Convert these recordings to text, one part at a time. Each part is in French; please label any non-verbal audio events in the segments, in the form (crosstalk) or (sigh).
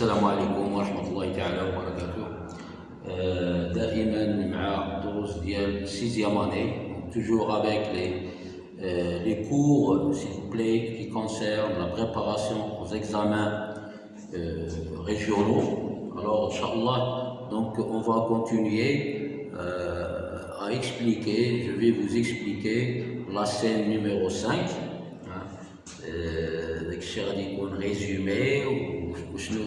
السلام عليكم ورحمة الله تعالى وبركاته euh, دائما مع الدروس ديال sixième année toujours avec les, euh, les cours s'il vous plaît qui concernent la préparation aux examens euh, régionaux alors Inch'Allah donc on va continuer euh, à expliquer je vais vous expliquer la scène numéro 5 داك الشيء غادي يكون ريزومي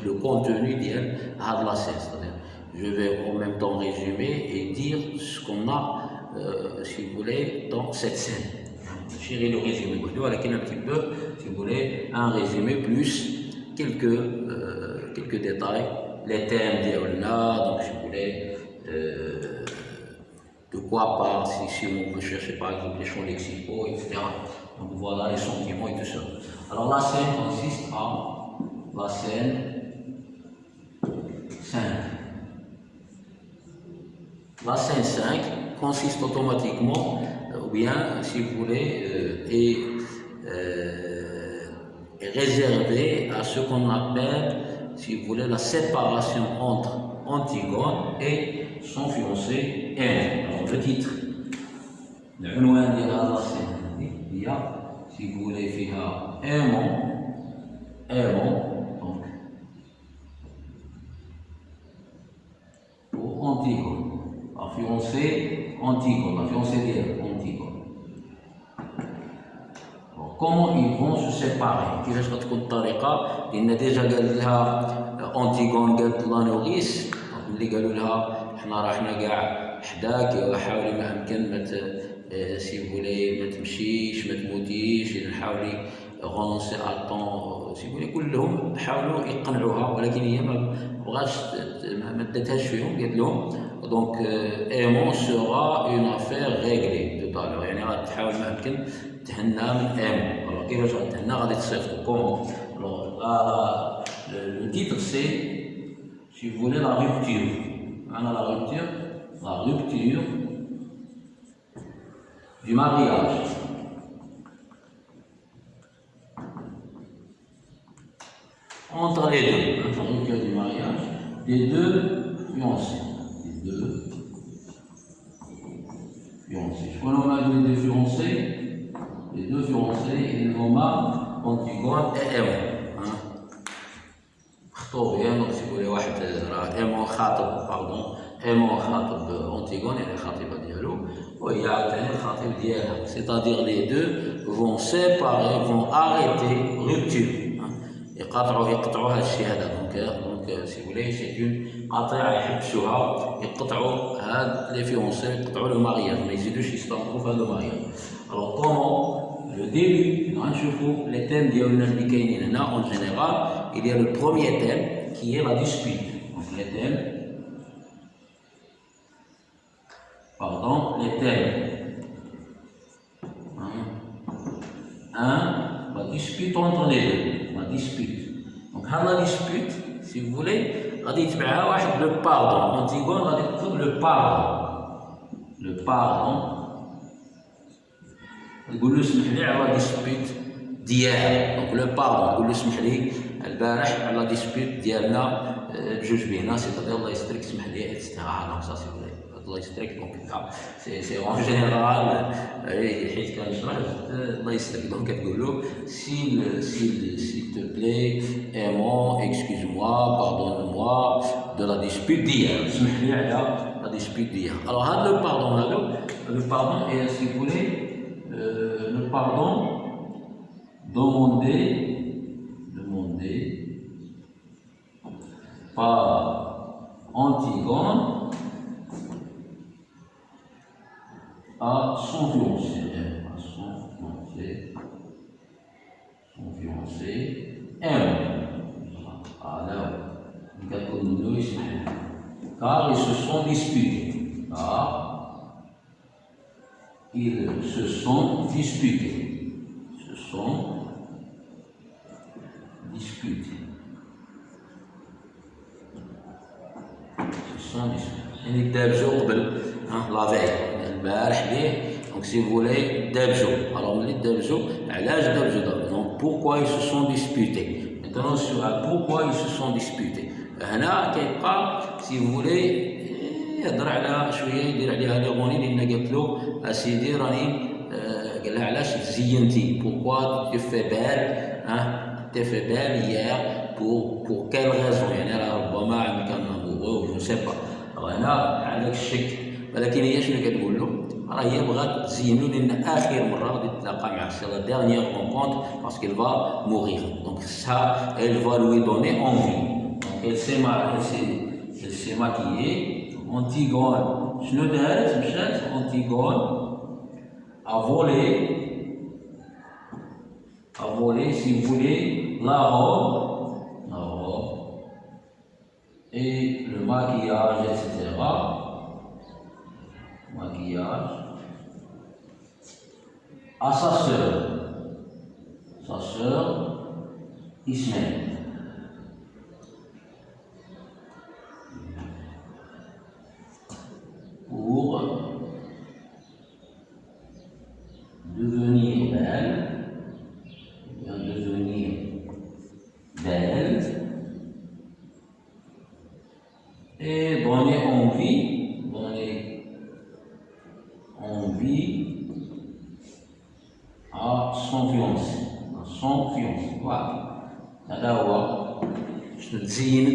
le contenu d'El Hadlassé. Je vais en même temps résumer et dire ce qu'on a, euh, si vous voulez, dans cette scène. Chérie, le résumé. Voilà qu'il y a un petit peu, si vous voulez, un résumé plus quelques, euh, quelques détails. Les thèmes d'Eolna, donc si vous voulez, euh, de quoi parle, si, si on veut chercher par exemple les champs lexicaux, etc. Donc voilà les sentiments et tout ça. Alors la scène consiste à la scène 5. La scène 5 consiste automatiquement, ou bien, si vous voulez, euh, est, euh, réservée à ce qu'on appelle, si vous voulez, la séparation entre Antigone et son fiancé N. Alors, le titre, l'unouan de la scène, il y a, si vous voulez, un mot, un mot, لا فيونسي ديالك انتيغون كومون ils vont se séparer كيفاش غتكون الطريقة لأن ديجا قال لها انتيغون قالت لانوريس ملي قالوا لها حنا راه حنا كاع حداك حاولي ما امكن ما سي ما تمشيش ما تموتيش نحاولي غونسي اتون سي فولي كلهم حاولوا يقنعوها ولكن هي ما بغاش ما داتهاش فيهم قالت لهم دونك ايمون سورا اون افير ريغلي دو طالور يعني غادي تحاول ما يمكن تهنى من ايمون الوغ كيفاش غتهنى غادي تصيفطو. كومون الوغ لو تيتر سي سي فولي لا رupture معنا لا rupture. La rupture du mariage. Entre les deux, entre le cas du mariage, des deux fiancés. Des deux fiancés. Je connais on a deux fiancés, les deux fiancés, ils vont mal, Antigone et Emma. مخطوبين دونك تيقول واحد راه ايمون خاطب باردون ايمون خاطب انتيغون يعني خاطبه ديالو وهي عاوتاني الخطيب ديالها سيتادير لي دو فون سيباري فون اريتي روبتور يقاطعوا يقطعوا هذا الشيء هذا دونك دونك سي فولي سي اون قطيعه يحبسوها يقطعوا هاد لي فيونسي يقطعوا لو مارياج ما يزيدوش يستمروا في هذا المارياج الوغ كومون لو ديبي غنشوفوا لي تيم ديالنا اللي كاينين هنا اون جينيرال il y a le premier thème qui est la dispute donc les thèmes pardon, les thèmes. dispute entre les deux, la dispute. Donc, la dispute, si vous voulez, غادي يتبعها واحد le pardon. Antigone غادي تطلب le pardon. Le pardon. يقول له اسمح لي على لا ديسبيوت ديالك دونك لو باردون يقول له اسمح لي البارح على لا ديسبيوت ديالنا بجوج بينا سيتادير الله يسترك اسمح لي اتسيتيرا دونك سا سي الله يسترك دونك سي سي اون جينيرال حيت كنشرح الله يسترك دونك كتقول له سيل سيل سيل تو بلاي ايمون اكسكوز موا باردون موا دو لا ديسبيوت ديالك (laughs) اسمح لي على لا ديسبيوت ديالك الوغ هاد لو باردون هادو لو باردون اي سي فولي le pardon demandé, demandé par Antigone pas, sont violencés, hein, sont violencés, sont violencés, car ils se sont disputés, car ils se sont disputés, se sont discutés, se sont disputés. Hein, la veille البارح ليه دونك سي فولي دابجو الوغ ملي دابجو علاش دابجو دابجو دونك بوركوا ils se sont disputés Maintenant, sur pourquoi ils se sont disputés. هنا كيبقى سي فولي يهضر على شويه يدير عليها لي غوني لان قالت له اسيدي راني قال لها علاش تزينتي بوركوا تي في بال ها تي في بال هي بور بور كيل غازون يعني راه ربما عندك ان امورو جو سي با هنا عندك الشك ولكن هي شنو كتقول له راه هي بغات تزينو لان اخر مره غادي تلاقى مع سي لا ديرنيير رونكونت باسكو il va mourir donc ça elle va lui donner envie donc elle s'est elle s'est maquillée Antigone شنو دارت مشات Antigone a volé a volé si vous voulez la robe la robe et le maquillage etc asasır sasır ismet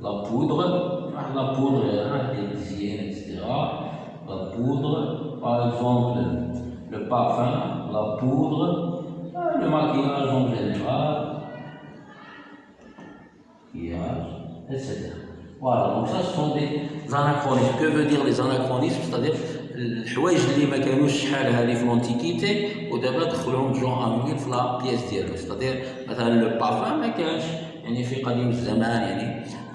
la poudre, la poudre d'hygiène, etc. La poudre, par exemple, le parfum, la poudre, le maquillage en général, maquillage, etc. Voilà, donc ça ce sont des anachronismes. Que veut dire les anachronismes C'est-à-dire الحوايج اللي ما كانوش شحال هذه في لونتيكيتي ودابا دخلوهم جون انويل في لا بياس ديالو ستادير مثلا لو بارفان ما كانش يعني في قديم الزمان يعني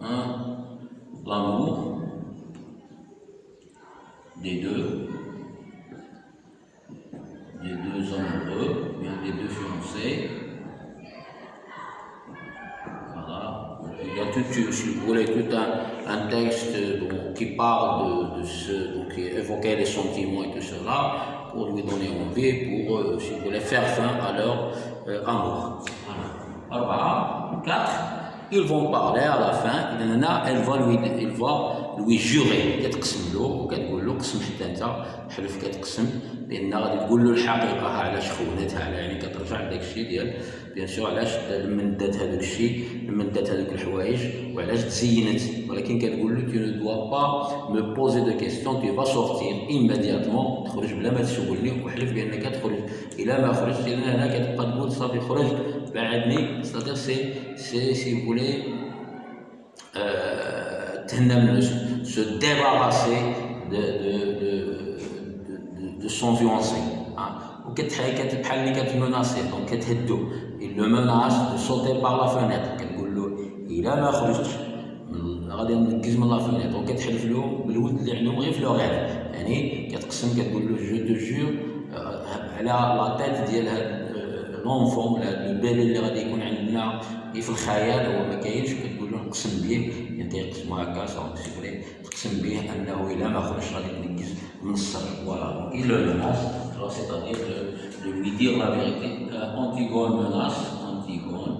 hein, l'amour des deux, des deux amoureux, bien des deux fiancés. Voilà. Il y a tout, si vous voulez, tout un, texte qui parle de, ce, qui évoquait les sentiments et tout cela, pour lui donner envie, pour, euh, si vous voulez, faire fin à leur euh, amour. Voilà. 4. Ils vont parler à la fin, elle va lui, il va lui jurer كتقسم له وكتقول له قسم حتى انت حلف كتقسم بان غادي تقول له الحقيقة علاش خونتها على يعني كترجع لذاك الشيء ديال بيان سور علاش لمن دات هذاك الشيء لمن دات هذوك الحوايج وعلاش تزينت ولكن كتقول له tu ne dois pas me poser de questions tu vas sortir immédiatement تخرج بلا ما تسولني وحلف بانك تخرج إلى ما خرجت لأن هنا كتبقى تقول صافي خرج بعدني ستادير سي سي سي فولي تهنى se débarrasser de, de, de, de, de son fiancé. Hein. وكتحكي بحال اللي كتمناسي دونك كتهدو il le menace de sauter par la fenêtre كتقول له الا ما خرجتش غادي ننكز من لا فينيتر وكتحلف له بالولد اللي عندهم غير في لوغيت يعني كتقسم كتقول له جو دو جور على لا تيت ديال هاد لونفون ولا البيبي اللي غادي يكون عندنا في الخيال هو ما كاينش كتقول له نقسم به انت يقسم هكا سي تقسم به انه الا ما خرجش غادي تنقز من السر فوالا دونك il le menace c'est-à-dire de, de lui dire la vérité euh, Antigone menace Antigone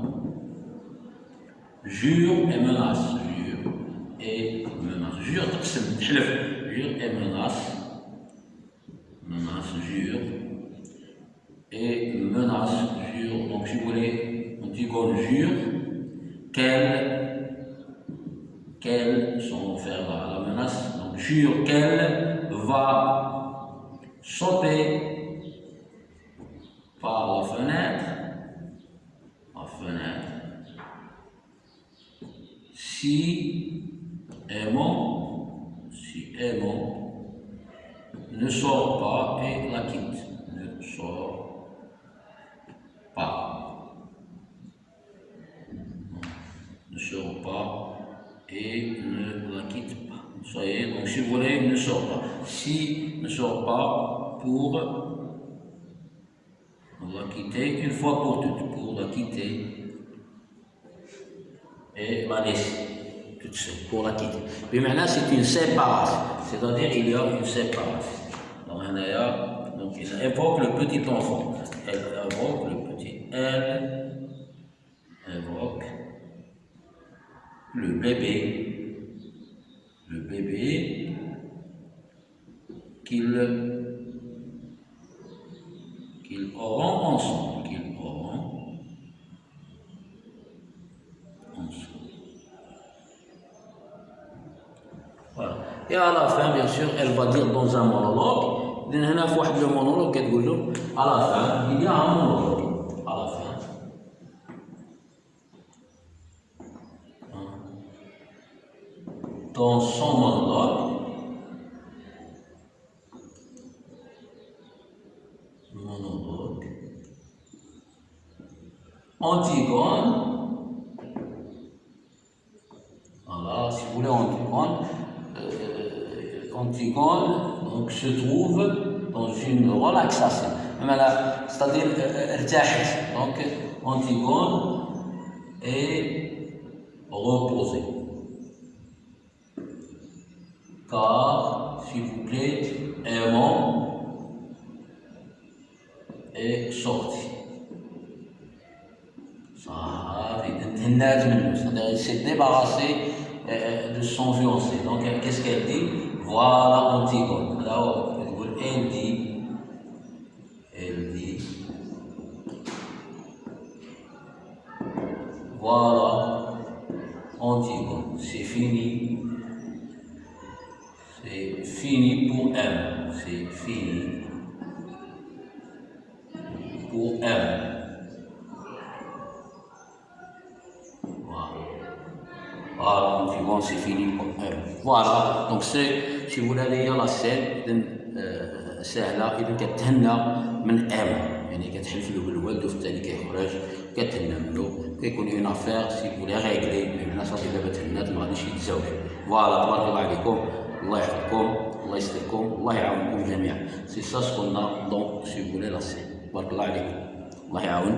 jure et menace jure et menace jure تقسم تحلف jure et menace menace jure et menace, jure, donc si vous voulez, Antigone jure qu'elle qu'elle, son faire la, menace, donc jure qu'elle va sauter par la fenêtre, la fenêtre, si aimant, si aimant ne sort pas et la quitte, ne sort pas, ne sort pas et ne la quitte pas. Soyez, donc si vous voulez, ne sort pas. Si ne sort pas pour la quitter une fois pour toutes, pour la quitter et la laisser toute seule, pour la quitter. Mais maintenant, c'est une séparation, c'est-à-dire il y a une séparation. Donc, donc il évoque le petit enfant. Elle évoque le petit. Elle évoque le bébé. Coran ensemble, qui est le Coran, ensemble. Voilà. Et à la fin, bien sûr, elle va dire dans un monologue, لأن هنا في واحد المونولوج كتقول له على فان إلي مونولوج على فان dans Antigone, voilà, si vous voulez, Antigone, euh, Antigone donc, se trouve dans une relaxation. C'est-à-dire, euh, donc Antigone est reposée. Car, s'il vous plaît, aimant est sorti. S'est débarrassé de son fiancé. Donc, qu'est-ce qu'elle dit? Voilà Antigone. Alors, elle dit, elle dit, voilà Antigone, c'est fini. C'est fini pour elle. C'est fini Voilà, donc c'est, si vous voulez la scène, سهله اذا كتهنى من ام يعني كتحلف له بالوالد وفي التالي كيخرج كتهنى منه كيكون اون افير سي فولي ريغلي بمعنى صافي دابا تهنات ما غاديش يتزوج فوالا تبارك الله عليكم الله يحفظكم الله يستركم الله يعاونكم جميعا سي سا سكولنا دونك سي فولي لا سي بارك الله عليكم الله يعاون